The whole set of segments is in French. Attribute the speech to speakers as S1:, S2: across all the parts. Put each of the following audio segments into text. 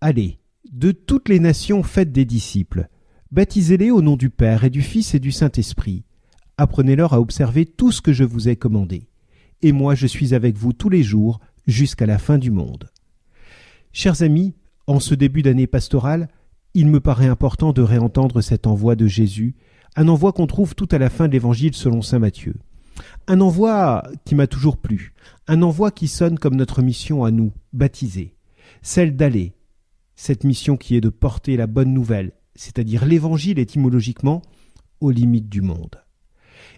S1: Allez, de toutes les nations faites des disciples. Baptisez-les au nom du Père et du Fils et du Saint-Esprit. Apprenez-leur à observer tout ce que je vous ai commandé. Et moi je suis avec vous tous les jours jusqu'à la fin du monde. Chers amis, en ce début d'année pastorale, il me paraît important de réentendre cet envoi de Jésus, un envoi qu'on trouve tout à la fin de l'Évangile selon Saint Matthieu. Un envoi qui m'a toujours plu, un envoi qui sonne comme notre mission à nous, baptisés, celle d'aller, cette mission qui est de porter la bonne nouvelle, c'est-à-dire l'Évangile étymologiquement, aux limites du monde.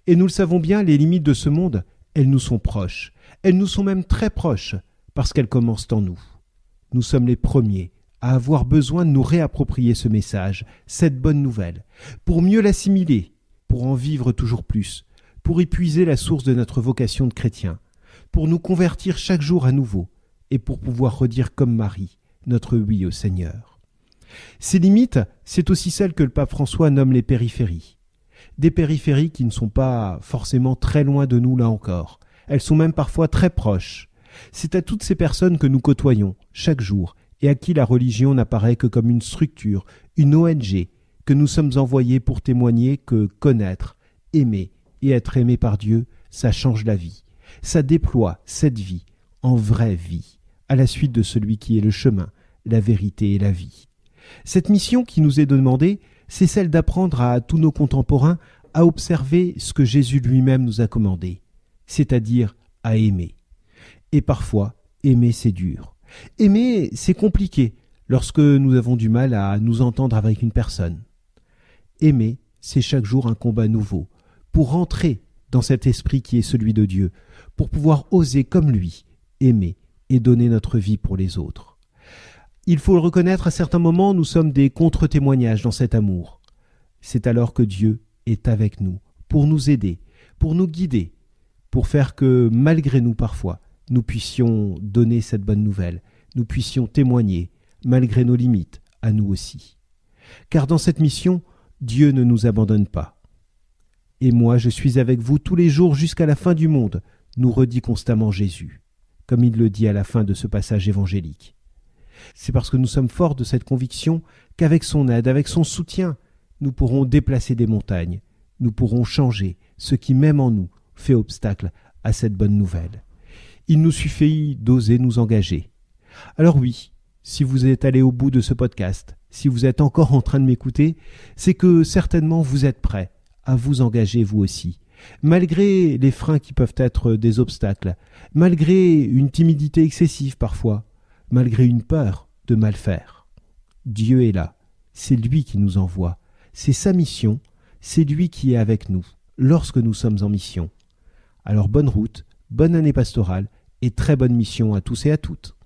S1: Et nous le savons bien, les limites de ce monde, elles nous sont proches, elles nous sont même très proches, parce qu'elles commencent en nous. Nous sommes les premiers à avoir besoin de nous réapproprier ce message, cette bonne nouvelle, pour mieux l'assimiler, pour en vivre toujours plus, pour épuiser la source de notre vocation de chrétien, pour nous convertir chaque jour à nouveau, et pour pouvoir redire comme Marie notre oui au Seigneur. Ces limites, c'est aussi celles que le pape François nomme les périphéries. Des périphéries qui ne sont pas forcément très loin de nous là encore. Elles sont même parfois très proches. C'est à toutes ces personnes que nous côtoyons chaque jour et à qui la religion n'apparaît que comme une structure, une ONG, que nous sommes envoyés pour témoigner que connaître, aimer et être aimé par Dieu, ça change la vie. Ça déploie cette vie en vraie vie à la suite de celui qui est le chemin, la vérité et la vie. Cette mission qui nous est demandée, c'est celle d'apprendre à tous nos contemporains à observer ce que Jésus lui-même nous a commandé, c'est-à-dire à aimer. Et parfois, aimer c'est dur. Aimer c'est compliqué lorsque nous avons du mal à nous entendre avec une personne. Aimer, c'est chaque jour un combat nouveau, pour rentrer dans cet esprit qui est celui de Dieu, pour pouvoir oser comme lui aimer et donner notre vie pour les autres. Il faut le reconnaître, à certains moments, nous sommes des contre-témoignages dans cet amour. C'est alors que Dieu est avec nous, pour nous aider, pour nous guider, pour faire que, malgré nous parfois, nous puissions donner cette bonne nouvelle, nous puissions témoigner, malgré nos limites, à nous aussi. Car dans cette mission, Dieu ne nous abandonne pas. Et moi, je suis avec vous tous les jours jusqu'à la fin du monde, nous redit constamment Jésus comme il le dit à la fin de ce passage évangélique. C'est parce que nous sommes forts de cette conviction qu'avec son aide, avec son soutien, nous pourrons déplacer des montagnes, nous pourrons changer ce qui même en nous fait obstacle à cette bonne nouvelle. Il nous suffit d'oser nous engager. Alors oui, si vous êtes allé au bout de ce podcast, si vous êtes encore en train de m'écouter, c'est que certainement vous êtes prêt à vous engager vous aussi, malgré les freins qui peuvent être des obstacles, malgré une timidité excessive parfois, malgré une peur de mal faire. Dieu est là, c'est lui qui nous envoie, c'est sa mission, c'est lui qui est avec nous lorsque nous sommes en mission. Alors bonne route, bonne année pastorale et très bonne mission à tous et à toutes.